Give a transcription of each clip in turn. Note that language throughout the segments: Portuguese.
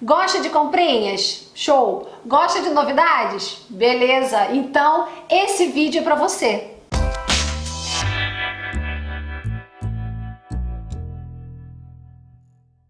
Gosta de comprinhas? Show! Gosta de novidades? Beleza! Então esse vídeo é para você.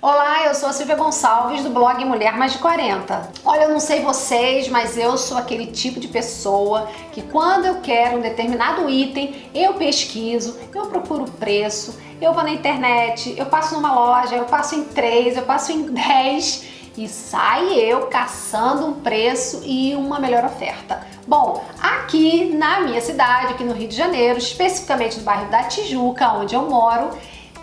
Olá, eu sou a Silvia Gonçalves do blog Mulher Mais de 40. Olha, eu não sei vocês, mas eu sou aquele tipo de pessoa que quando eu quero um determinado item, eu pesquiso, eu procuro o preço, eu vou na internet, eu passo numa loja, eu passo em três, eu passo em dez e sai eu caçando um preço e uma melhor oferta. Bom, aqui na minha cidade, aqui no Rio de Janeiro, especificamente no bairro da Tijuca, onde eu moro,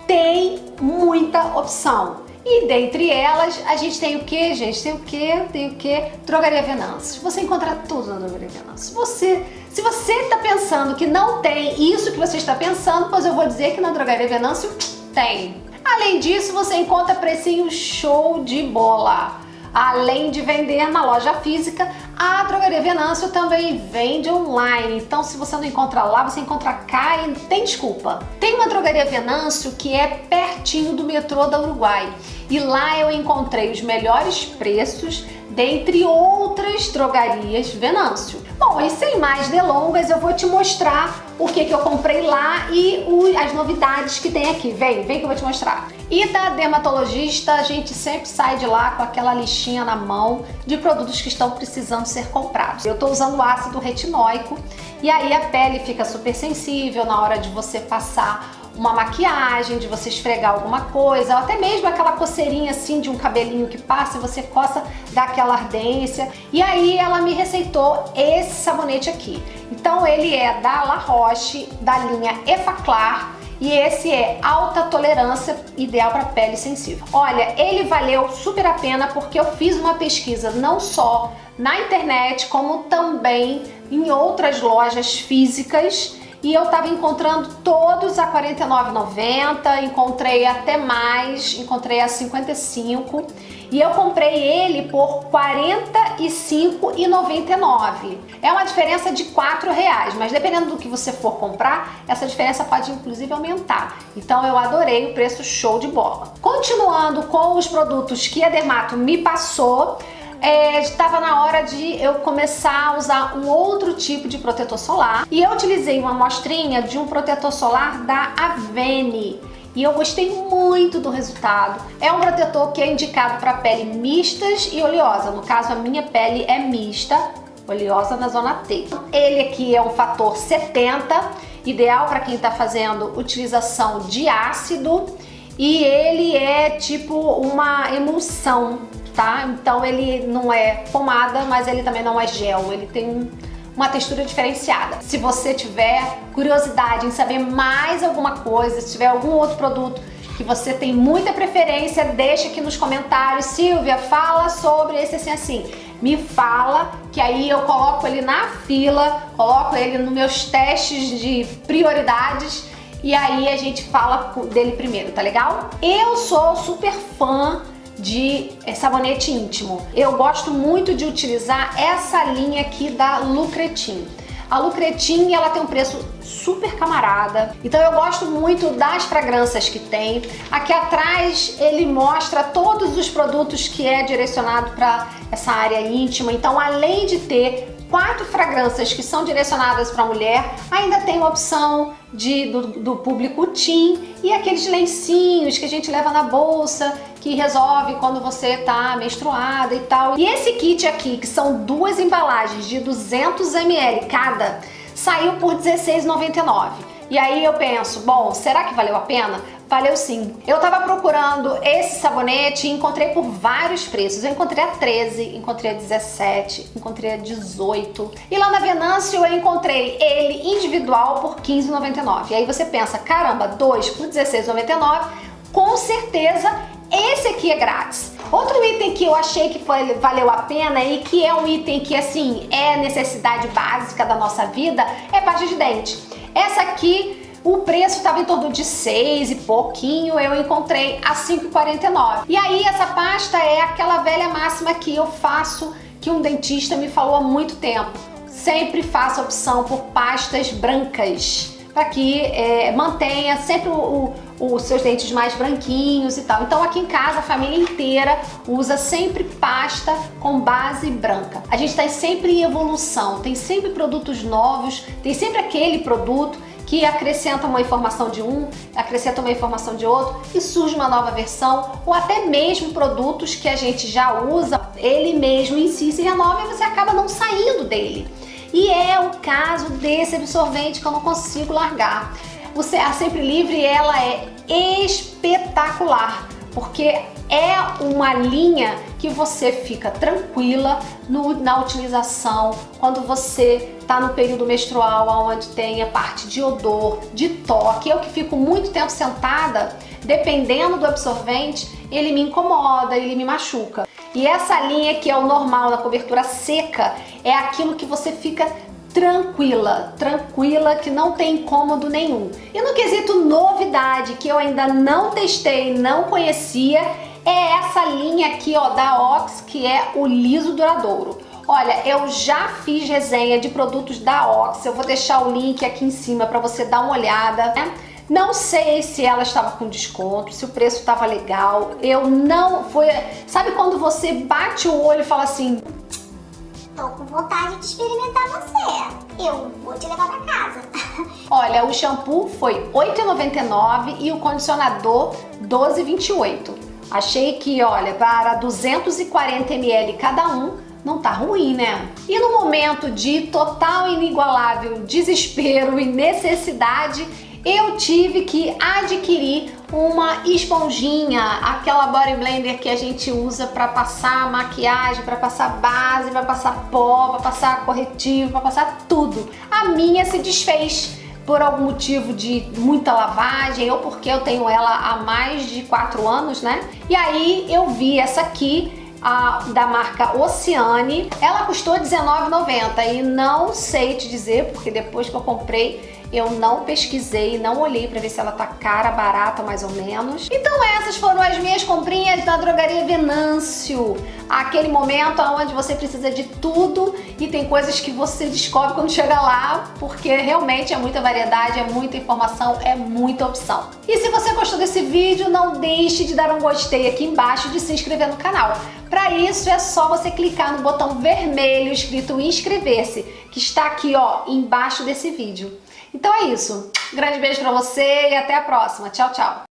tem muita opção. E dentre elas, a gente tem o que, gente? Tem o que? Tem o que? Drogaria Venâncio. Você encontra tudo na Drogaria Venâncio. Você, se você está pensando que não tem isso que você está pensando, pois eu vou dizer que na Drogaria Venâncio tem. Além disso, você encontra precinho show de bola. Além de vender na loja física, a Drogaria Venâncio também vende online. Então, se você não encontra lá, você encontra cá e tem desculpa. Tem uma Drogaria Venâncio que é pertinho do metrô da Uruguai. E lá eu encontrei os melhores preços dentre outras drogarias Venâncio. Bom, e sem mais delongas, eu vou te mostrar o que, que eu comprei lá e o, as novidades que tem aqui. Vem, vem que eu vou te mostrar. E da dermatologista, a gente sempre sai de lá com aquela listinha na mão de produtos que estão precisando ser comprados. Eu tô usando ácido retinóico e aí a pele fica super sensível na hora de você passar uma maquiagem, de você esfregar alguma coisa, ou até mesmo aquela coceirinha assim de um cabelinho que passa e você coça, dá aquela ardência. E aí ela me receitou esse sabonete aqui. Então ele é da La Roche, da linha Effaclar, e esse é alta tolerância, ideal para pele sensível. Olha, ele valeu super a pena porque eu fiz uma pesquisa não só na internet, como também em outras lojas físicas e eu tava encontrando todos a R$ 49,90, encontrei até mais, encontrei a 55 e eu comprei ele por R$ 45,99. É uma diferença de R$ reais, mas dependendo do que você for comprar, essa diferença pode inclusive aumentar. Então eu adorei o preço show de bola. Continuando com os produtos que a Dermato me passou, é, estava na hora de eu começar a usar um outro tipo de protetor solar. E eu utilizei uma amostrinha de um protetor solar da Avene. E eu gostei muito do resultado. É um protetor que é indicado para pele mistas e oleosa, no caso a minha pele é mista, oleosa na zona T. Ele aqui é um fator 70, ideal para quem está fazendo utilização de ácido. E ele é tipo uma emulsão, tá? Então ele não é pomada, mas ele também não é gel, ele tem uma textura diferenciada. Se você tiver curiosidade em saber mais alguma coisa, se tiver algum outro produto que você tem muita preferência, deixa aqui nos comentários. Silvia, fala sobre esse assim assim. Me fala, que aí eu coloco ele na fila, coloco ele nos meus testes de prioridades e aí a gente fala dele primeiro, tá legal? Eu sou super fã de é, sabonete íntimo. Eu gosto muito de utilizar essa linha aqui da Lucretin. A Lucretin, ela tem um preço super camarada, então eu gosto muito das fragrâncias que tem. Aqui atrás ele mostra todos os produtos que é direcionado para essa área íntima, então além de ter quatro fragrâncias que são direcionadas para mulher, ainda tem uma opção de, do, do público teen e aqueles lencinhos que a gente leva na bolsa que resolve quando você tá menstruada e tal. E esse kit aqui, que são duas embalagens de 200 ml cada, saiu por R$16,99. E aí eu penso, bom, será que valeu a pena? Valeu sim. Eu tava procurando esse sabonete e encontrei por vários preços. Eu encontrei a 13, encontrei a 17, encontrei a 18. E lá na Venâncio eu encontrei ele individual por 15,99. E aí você pensa, caramba, dois por 16,99, com certeza esse aqui é grátis. Outro item que eu achei que foi, valeu a pena e que é um item que assim é necessidade básica da nossa vida é pasta de dente. Essa aqui o preço estava em torno de 6 e pouquinho, eu encontrei a 5,49. E aí essa pasta é aquela velha máxima que eu faço, que um dentista me falou há muito tempo. Sempre faça opção por pastas brancas para que é, mantenha sempre os seus dentes mais branquinhos e tal. Então aqui em casa a família inteira usa sempre pasta com base branca. A gente está sempre em evolução, tem sempre produtos novos, tem sempre aquele produto que acrescenta uma informação de um, acrescenta uma informação de outro e surge uma nova versão ou até mesmo produtos que a gente já usa, ele mesmo em si se renova e você acaba não saindo dele. E é o caso desse absorvente que eu não consigo largar. O CA Sempre Livre, ela é espetacular, porque é uma linha que você fica tranquila no, na utilização quando você está no período menstrual onde tem a parte de odor, de toque. Eu que fico muito tempo sentada, dependendo do absorvente, ele me incomoda, ele me machuca. E essa linha que é o normal da cobertura seca é aquilo que você fica tranquila, tranquila, que não tem incômodo nenhum. E no quesito novidade, que eu ainda não testei, não conhecia, é essa linha aqui ó, da Ox, que é o liso duradouro. Olha, eu já fiz resenha de produtos da Ox, eu vou deixar o link aqui em cima para você dar uma olhada, né? Não sei se ela estava com desconto, se o preço estava legal. Eu não foi, sabe quando você bate o olho e fala assim: Tô com vontade de experimentar você. Eu vou te levar pra casa. Olha, o shampoo foi R$ 8,99 e o condicionador R$ 12,28. Achei que, olha, para 240 ml cada um, não tá ruim, né? E no momento de total inigualável desespero e necessidade, eu tive que adquirir uma esponjinha, aquela body blender que a gente usa para passar maquiagem, para passar base, para passar pó, para passar corretivo, para passar tudo. A minha se desfez por algum motivo de muita lavagem ou porque eu tenho ela há mais de 4 anos, né? E aí eu vi essa aqui a, da marca Oceane. Ela custou R$19,90 e não sei te dizer, porque depois que eu comprei eu não pesquisei, não olhei para ver se ela tá cara, barata, mais ou menos. Então essas foram as minhas comprinhas da Drogaria Venâncio. Aquele momento onde você precisa de tudo e tem coisas que você descobre quando chega lá, porque realmente é muita variedade, é muita informação, é muita opção. E se você gostou desse vídeo, não deixe de dar um gostei aqui embaixo e de se inscrever no canal. Para isso é só você clicar no botão vermelho escrito inscrever-se, que está aqui ó, embaixo desse vídeo. Então é isso. grande beijo pra você e até a próxima. Tchau, tchau.